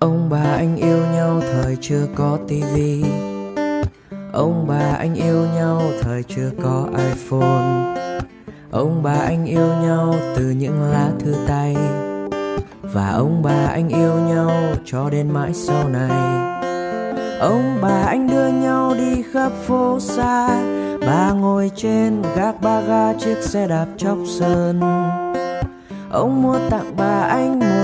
Ông bà anh yêu nhau thời chưa có tivi Ông bà anh yêu nhau thời chưa có iPhone. Ông bà anh yêu nhau từ những lá thư tay. Và ông bà anh yêu nhau cho đến mãi sau này. Ông bà anh đưa nhau đi khắp phố xa. Bà ngồi trên gác ba ga chiếc xe đạp chóc sơn. Ông mua tặng bà anh một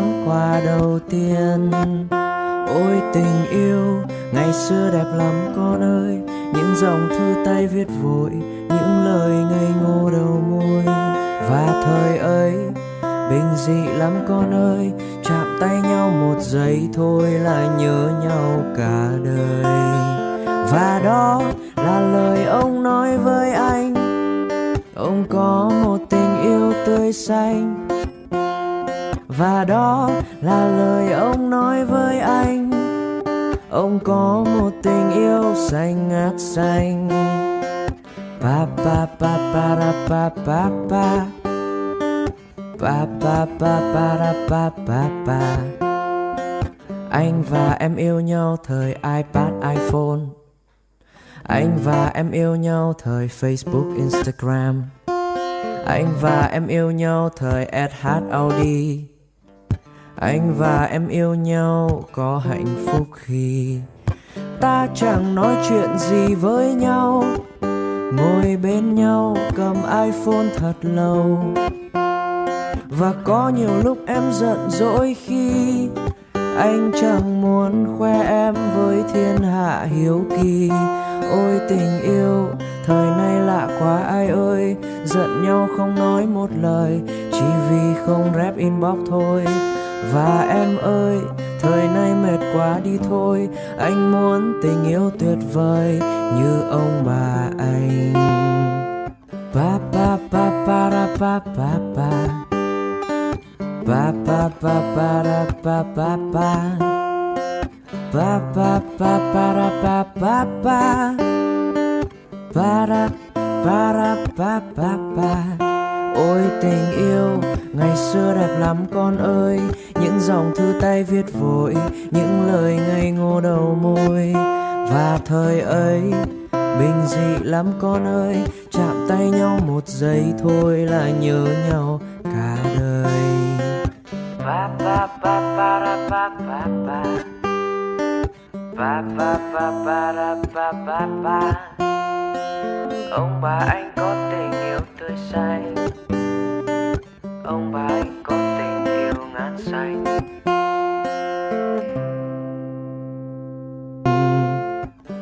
món quà đầu tiên. Ôi tình yêu, ngày xưa đẹp lắm con ơi. Những dòng thư tay viết vội, Những lời ngây ngô đầu môi. Và thời ấy, bình dị lắm con ơi. Chạm tay nhau một giây thôi là nhớ nhau cả đời. Và đó là lời ông nói với anh. Ông có một tình yêu tươi xanh và đó là lời ông nói với anh. Ông có một tình yêu xanh ngát xanh. Pa pa pa pa, ra, pa pa pa. Pa pa pa pa, ra, pa pa pa. Anh và em yêu nhau thời ipad, iphone. Anh và em yêu nhau thời facebook, instagram. Anh và em yêu nhau thời sh audi anh và em yêu nhau có hạnh phúc khi ta chẳng nói chuyện gì với nhau. Ngồi bên nhau cầm iphone thật lâu. Và có nhiều lúc em giận dỗi khi anh chẳng muốn khoe em với thiên hạ hiếu kỳ. Ôi tình yêu, thời nay lạ quá, ai ơi, giận nhau không nói một lời. Chỉ vì không rep inbox thôi và em ơi thời nay mệt quá đi thôi anh muốn tình yêu tuyệt vời như ông bà anh pa pa pa pa ra pa pa pa pa pa pa pa ra pa pa pa pa pa pa pa ra pa pa pa pa ra pa ra pa pa pa ôi tình yêu, ngày xưa đẹp lắm con ơi. Những dòng thư tay viết vội, những lời ngây ngô đầu môi. Và thời ấy, bình dị lắm con ơi. Chạm tay nhau một giây thôi là nhớ nhau cả đời. Ông bà anh có tình yêu.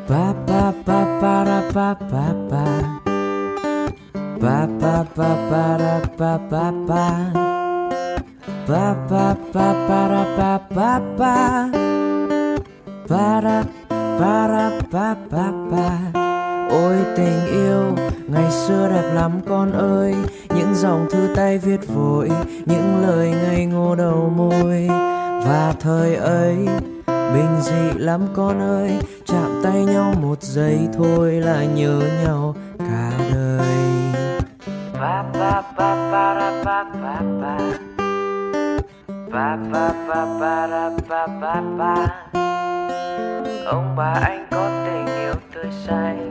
Ba ba ba ba ra ba ba ba ba ba ba ba ra ba ba ba ba ba ba ba ra ba ba ba ba ra ba ra ba ba ba ôi tình yêu ngày xưa đẹp lắm con ơi những dòng thư tay viết vội những lời ngây ngô đầu môi và thời ấy bình dị lắm con ơi, chạm tay nhau một giây thôi là nhớ nhau cả đời. Ba ba ba ba, ra, ba ba ba. Ba ba ba ba, ra ông bà anh có tình yêu tươi xanh